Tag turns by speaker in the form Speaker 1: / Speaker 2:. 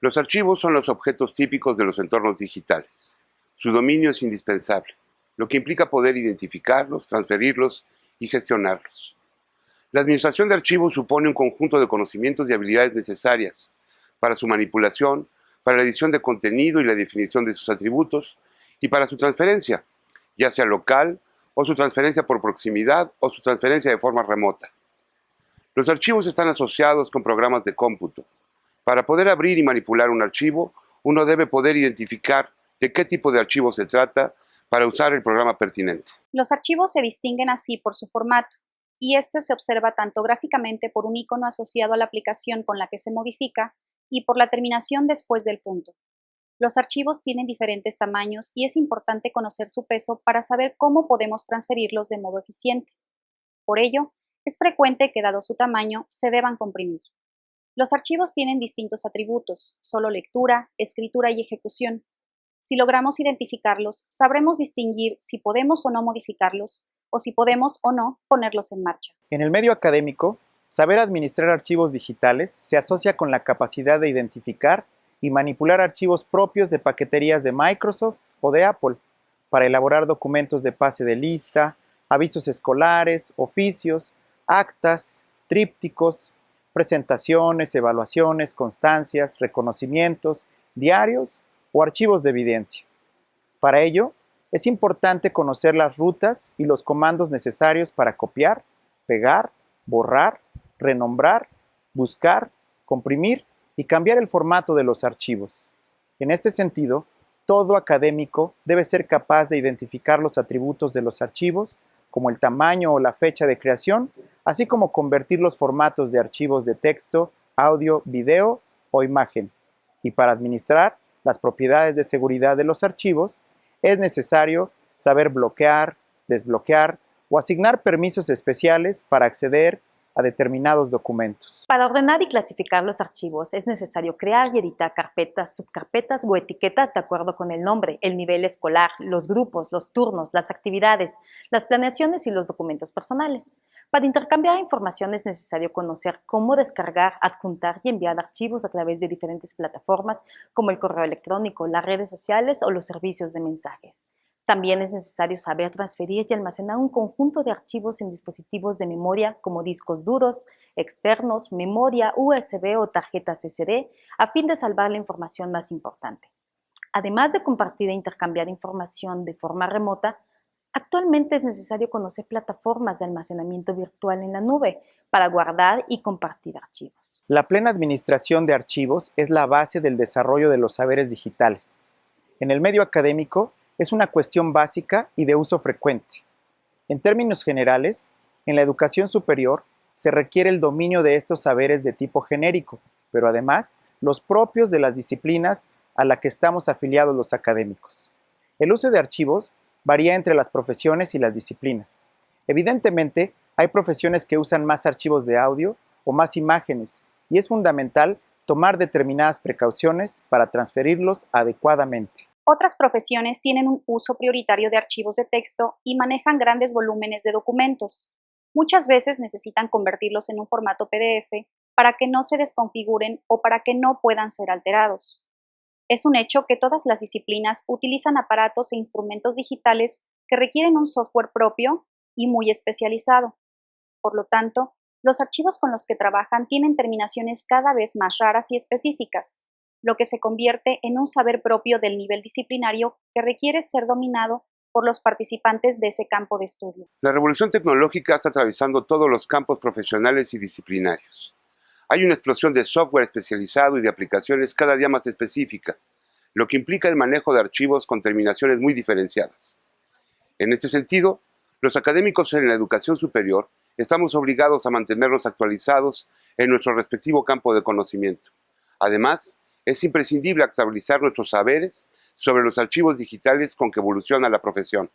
Speaker 1: Los archivos son los objetos típicos de los entornos digitales. Su dominio es indispensable, lo que implica poder identificarlos, transferirlos y gestionarlos. La administración de archivos supone un conjunto de conocimientos y habilidades necesarias para su manipulación, para la edición de contenido y la definición de sus atributos, y para su transferencia, ya sea local, o su transferencia por proximidad, o su transferencia de forma remota. Los archivos están asociados con programas de cómputo, para poder abrir y manipular un archivo, uno debe poder identificar de qué tipo de archivo se trata para usar el programa pertinente.
Speaker 2: Los archivos se distinguen así por su formato, y este se observa tanto gráficamente por un icono asociado a la aplicación con la que se modifica y por la terminación después del punto. Los archivos tienen diferentes tamaños y es importante conocer su peso para saber cómo podemos transferirlos de modo eficiente. Por ello, es frecuente que dado su tamaño se deban comprimir. Los archivos tienen distintos atributos, solo lectura, escritura y ejecución. Si logramos identificarlos, sabremos distinguir si podemos o no modificarlos o si podemos o no ponerlos en marcha.
Speaker 3: En el medio académico, saber administrar archivos digitales se asocia con la capacidad de identificar y manipular archivos propios de paqueterías de Microsoft o de Apple para elaborar documentos de pase de lista, avisos escolares, oficios, actas, trípticos, presentaciones, evaluaciones, constancias, reconocimientos, diarios o archivos de evidencia. Para ello, es importante conocer las rutas y los comandos necesarios para copiar, pegar, borrar, renombrar, buscar, comprimir y cambiar el formato de los archivos. En este sentido, todo académico debe ser capaz de identificar los atributos de los archivos, como el tamaño o la fecha de creación, así como convertir los formatos de archivos de texto, audio, video o imagen. Y para administrar las propiedades de seguridad de los archivos, es necesario saber bloquear, desbloquear o asignar permisos especiales para acceder a determinados documentos.
Speaker 4: Para ordenar y clasificar los archivos es necesario crear y editar carpetas, subcarpetas o etiquetas de acuerdo con el nombre, el nivel escolar, los grupos, los turnos, las actividades, las planeaciones y los documentos personales. Para intercambiar información es necesario conocer cómo descargar, adjuntar y enviar archivos a través de diferentes plataformas como el correo electrónico, las redes sociales o los servicios de mensajes. También es necesario saber transferir y almacenar un conjunto de archivos en dispositivos de memoria como discos duros, externos, memoria USB o tarjetas SD a fin de salvar la información más importante. Además de compartir e intercambiar información de forma remota, actualmente es necesario conocer plataformas de almacenamiento virtual en la nube para guardar y compartir archivos.
Speaker 3: La plena administración de archivos es la base del desarrollo de los saberes digitales. En el medio académico, es una cuestión básica y de uso frecuente. En términos generales, en la educación superior se requiere el dominio de estos saberes de tipo genérico, pero además los propios de las disciplinas a la que estamos afiliados los académicos. El uso de archivos varía entre las profesiones y las disciplinas. Evidentemente, hay profesiones que usan más archivos de audio o más imágenes, y es fundamental tomar determinadas precauciones para transferirlos adecuadamente.
Speaker 2: Otras profesiones tienen un uso prioritario de archivos de texto y manejan grandes volúmenes de documentos. Muchas veces necesitan convertirlos en un formato PDF para que no se desconfiguren o para que no puedan ser alterados. Es un hecho que todas las disciplinas utilizan aparatos e instrumentos digitales que requieren un software propio y muy especializado. Por lo tanto, los archivos con los que trabajan tienen terminaciones cada vez más raras y específicas lo que se convierte en un saber propio del nivel disciplinario que requiere ser dominado por los participantes de ese campo de estudio.
Speaker 1: La revolución tecnológica está atravesando todos los campos profesionales y disciplinarios. Hay una explosión de software especializado y de aplicaciones cada día más específica, lo que implica el manejo de archivos con terminaciones muy diferenciadas. En ese sentido, los académicos en la educación superior estamos obligados a mantenernos actualizados en nuestro respectivo campo de conocimiento. Además, es imprescindible actualizar nuestros saberes sobre los archivos digitales con que evoluciona la profesión.